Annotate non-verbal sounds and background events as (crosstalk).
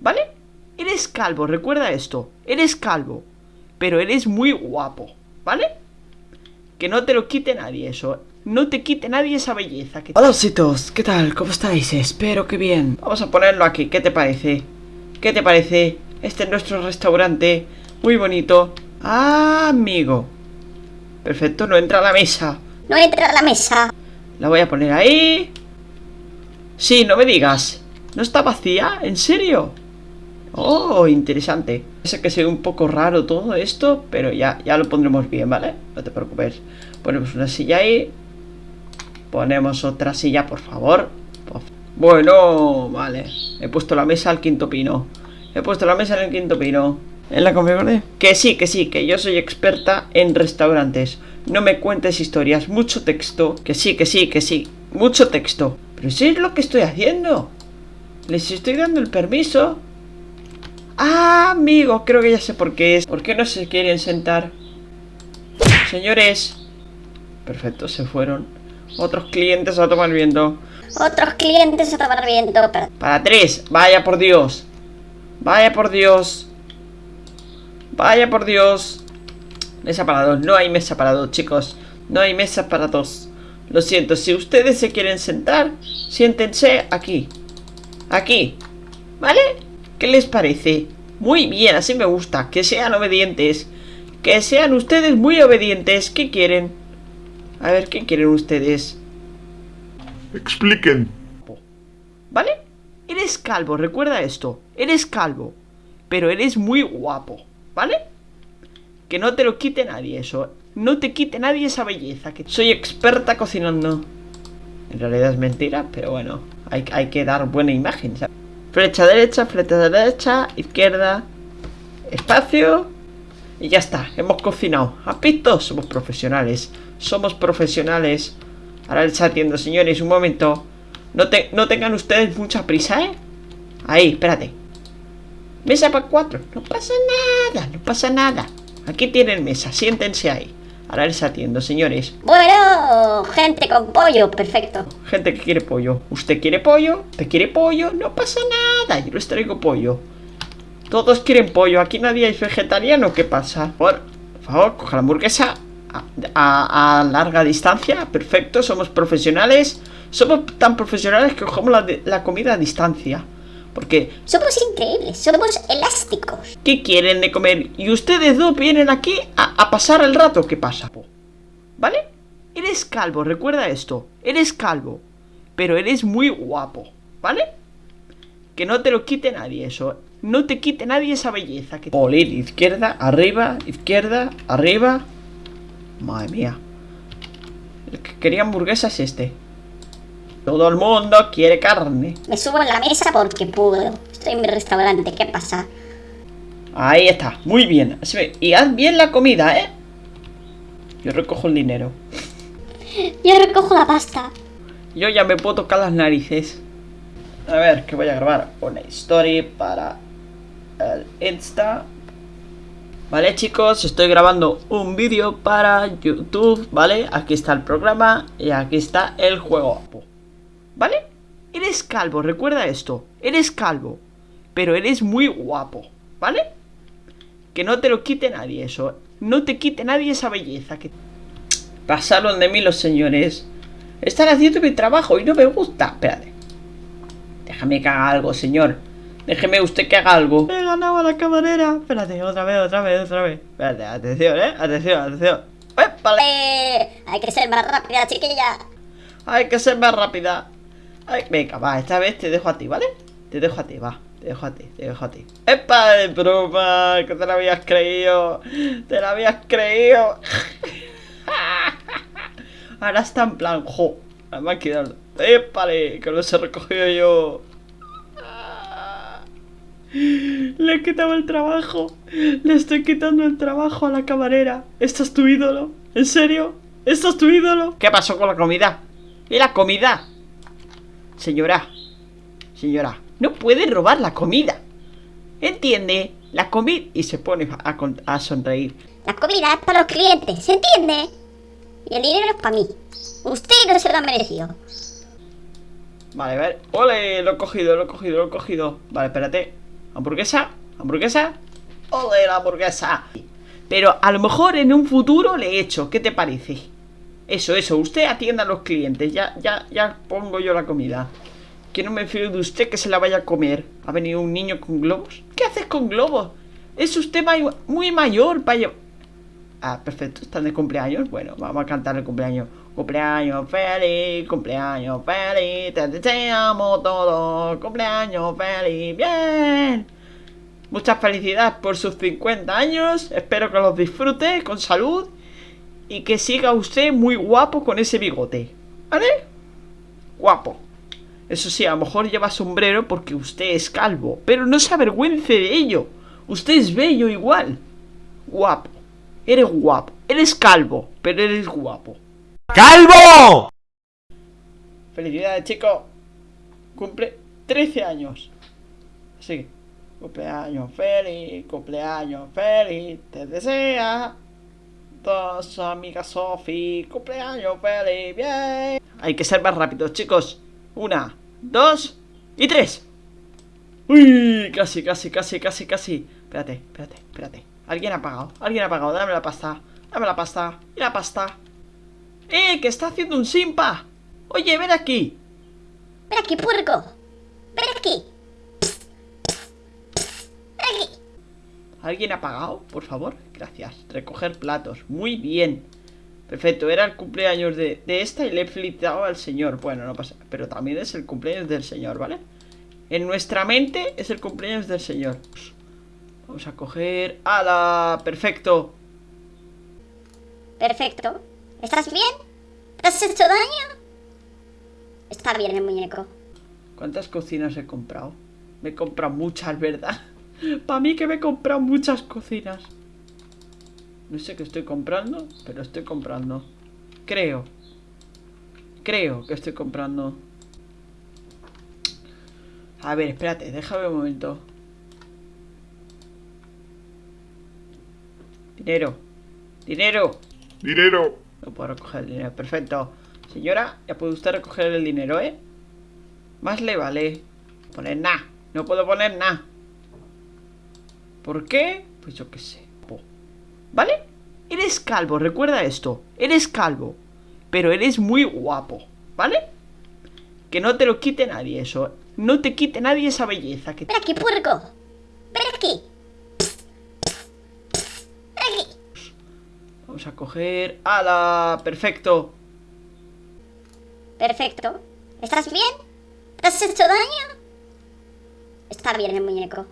¿Vale? Eres calvo, recuerda esto. Eres calvo. Pero eres muy guapo. ¿Vale? Que no te lo quite nadie eso. No te quite nadie esa belleza. Que... Hola, ositos. ¿Qué tal? ¿Cómo estáis? Espero que bien. Vamos a ponerlo aquí. ¿Qué te parece? ¿Qué te parece? Este es nuestro restaurante. Muy bonito. Ah, amigo. Perfecto, no entra a la mesa. No entra a la mesa. La voy a poner ahí. Sí, no me digas. ¿No está vacía? ¿En serio? Oh, interesante. Sé que sea un poco raro todo esto, pero ya, ya lo pondremos bien, ¿vale? No te preocupes. Ponemos una silla ahí. Ponemos otra silla, por favor. Bueno, vale. He puesto la mesa al quinto pino. He puesto la mesa en el quinto pino. ¿En la configuración? Que sí, que sí, que yo soy experta en restaurantes. No me cuentes historias, mucho texto. Que sí, que sí, que sí. Mucho texto. Pero si es lo que estoy haciendo. Les estoy dando el permiso. Ah, amigo, creo que ya sé por qué es. ¿Por qué no se quieren sentar? Señores. Perfecto, se fueron. Otros clientes a tomar viento. Otros clientes a tomar viento. Para tres. Vaya por Dios. Vaya por Dios. Vaya por Dios. Mesa para dos. No hay mesa para dos, chicos. No hay mesa para dos. Lo siento. Si ustedes se quieren sentar, siéntense aquí. Aquí. ¿Vale? ¿Qué les parece? Muy bien, así me gusta. Que sean obedientes. Que sean ustedes muy obedientes. ¿Qué quieren? A ver, ¿qué quieren ustedes? Expliquen. ¿Vale? Eres calvo, recuerda esto. Eres calvo. Pero eres muy guapo. ¿Vale? Que no te lo quite nadie eso. No te quite nadie esa belleza. Que soy experta cocinando. En realidad es mentira, pero bueno. Hay, hay que dar buena imagen, ¿sabes? Flecha derecha, flecha derecha, izquierda. Espacio. Y ya está, hemos cocinado. ¿Has visto? Somos profesionales. Somos profesionales. Ahora les atiendo, señores, un momento. No, te, no tengan ustedes mucha prisa, ¿eh? Ahí, espérate. Mesa para cuatro. No pasa nada, no pasa nada. Aquí tienen mesa, siéntense ahí. Ahora les atiendo, señores. Bueno, gente con pollo, perfecto. Gente que quiere pollo. ¿Usted quiere pollo? ¿Te quiere pollo? No pasa nada, yo les traigo pollo. Todos quieren pollo. Aquí nadie es vegetariano. ¿Qué pasa? Por favor, coja la hamburguesa a, larga distancia. Perfecto, somos profesionales. Somos tan profesionales que cogemos la, la comida a distancia. Porque... Somos increíbles, somos elásticos. ¿Qué quieren de comer? Y ustedes dos vienen aquí a, pasar el rato. ¿Qué pasa? ¿Vale? Eres calvo, recuerda esto. Eres calvo. Pero eres muy guapo. ¿Vale? Que no te lo quite nadie eso. No te quite nadie esa belleza. Que... Polir, izquierda, arriba, izquierda, arriba. Madre mía. El que quería hamburguesa es este. Todo el mundo quiere carne. Me subo en la mesa porque puedo. Estoy en mi restaurante, ¿qué pasa? Ahí está, muy bien. Y haz bien la comida, ¿eh? Yo recojo el dinero. Yo recojo la pasta. Yo ya me puedo tocar las narices. A ver, que voy a grabar una historia para el Insta. Vale chicos, estoy grabando un vídeo para YouTube, ¿vale? Aquí está el programa y aquí está el juego. ¿Vale? Eres calvo, recuerda esto. Eres calvo. Pero eres muy guapo. ¿Vale? Que no te lo quite nadie eso. No te quite nadie esa belleza. Que... Pasaron de mí los señores. Están haciendo mi trabajo y no me gusta. Espérate. Déjame que haga algo, señor. Déjeme usted que haga algo. He ganado a la camarera. Espérate, otra vez, otra vez, otra vez. Espérate, atención, eh. Atención, atención. Eh, hay que ser más rápida, chiquilla. Hay que ser más rápida. Venga, va, esta vez te dejo a ti, ¿vale? Te dejo a ti, va. Te dejo a ti, te dejo a ti. ¡Epa de broma! Que te la habías creído. Te la habías creído. (laughs) Ahora está en plan, jo. Quedado. ¡Épale! Que los he recogido yo. (laughs) Le he quitado el trabajo. Le estoy quitando el trabajo a la camarera. ¿Esto es tu ídolo? ¿En serio? ¿Esto es tu ídolo? ¿Qué pasó con la comida? ¿Y la comida? Señora, señora, no puede robar la comida. ¿Entiende? La comida... Y se pone a, sonreír. La comida es para los clientes, ¿se entiende? Y el dinero es para mí. Usted no se lo ha merecido. Vale, a ver. ¡Ole! Lo he cogido, lo he cogido, lo he cogido. Vale, espérate. ¿Hamburguesa? ¿Hamburguesa? ¡Ole, la hamburguesa! Pero a lo mejor en un futuro le he hecho, ¿qué te parece? Eso, eso, usted atienda a los clientes, ya, ya, ya pongo yo la comida. Que no me fío de usted que se la vaya a comer. ¿Ha venido un niño con globos? ¿Qué haces con globos? Es usted muy mayor para Ah, perfecto, están de cumpleaños. Bueno, vamos a cantar el cumpleaños. Cumpleaños feliz, cumpleaños feliz, te deseamos todos. Cumpleaños feliz, bien. Muchas felicidades por sus 50 años. Espero que los disfrute con salud y que siga usted muy guapo con ese bigote. ¿Vale? Guapo. Eso sí, a lo mejor lleva sombrero porque usted es calvo, pero no se avergüence de ello. Usted es bello igual. Guapo. Eres guapo. Eres calvo, pero eres guapo. ¡Calvo! Felicidades, chico. Cumple 13 años. Así que, cumpleaños feliz, cumpleaños feliz, te desea dos amigas Sofi, cumpleaños feliz, bien. Hay que ser más rápidos, chicos. Una, dos y tres. Uy, casi, casi, casi, casi, casi. Espérate, espérate, espérate. Alguien ha pagado, alguien ha pagado. Dame la pasta, dame la pasta y la pasta. ¡Eh! ¡Que está haciendo un simpa! Oye, ven aquí. Ven aquí, puerco. Ven aquí. ¿Alguien ha pagado? Por favor, gracias Recoger platos, muy bien Perfecto, era el cumpleaños de, esta y le he felicitado al señor Bueno, no pasa, pero también es el cumpleaños del señor, ¿vale? En nuestra mente es el cumpleaños del señor Vamos a coger... ¡Hala! Perfecto Perfecto ¿Estás bien? ¿Te has hecho daño? Está bien el muñeco ¿Cuántas cocinas he comprado? Me he comprado muchas, ¿verdad? Para mí que me he comprado muchas cocinas. No sé qué estoy comprando, pero estoy comprando. Creo. Creo que estoy comprando. A ver, espérate, déjame un momento. Dinero. Dinero. Dinero. No puedo recoger el dinero. Perfecto. Señora, ya puede usted recoger el dinero, ¿eh? Más le vale. Poner nada. No puedo poner nada. ¿Por qué? Pues yo qué sé. ¿Vale? Eres calvo, recuerda esto. Eres calvo. Pero eres muy guapo. ¿Vale? Que no te lo quite nadie eso. No te quite nadie esa belleza. Que... Ven aquí, puerco. Ven aquí. Ven aquí. Vamos a coger... ¡Hala! Perfecto. Perfecto. ¿Estás bien? ¿Te has hecho daño? Está bien el muñeco.